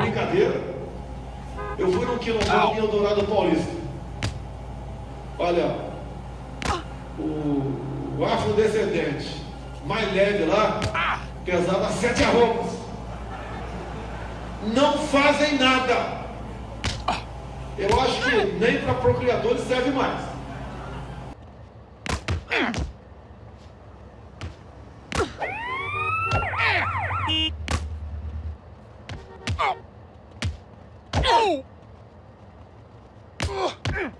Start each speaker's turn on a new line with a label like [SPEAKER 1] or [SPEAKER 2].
[SPEAKER 1] Brincadeira. Eu fui no quilombo em Eldorado Paulista. Olha, o, o mais leve lá pesava sete arrobas. Não fazem nada. Eu acho que nem para procriadores serve mais.
[SPEAKER 2] We